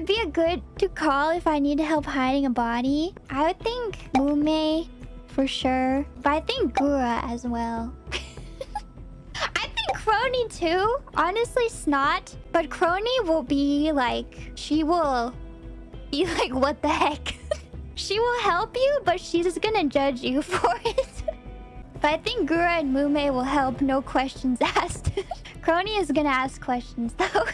would be a good to call if I need help hiding a body? I would think Mumei for sure. But I think Gura as well. I think Kronii too. Honestly, Snot. But Kronii will be like... She will be like, what the heck? she will help you, but she's just gonna judge you for it. but I think Gura and Mumei will help, no questions asked. Kronii is gonna ask questions though.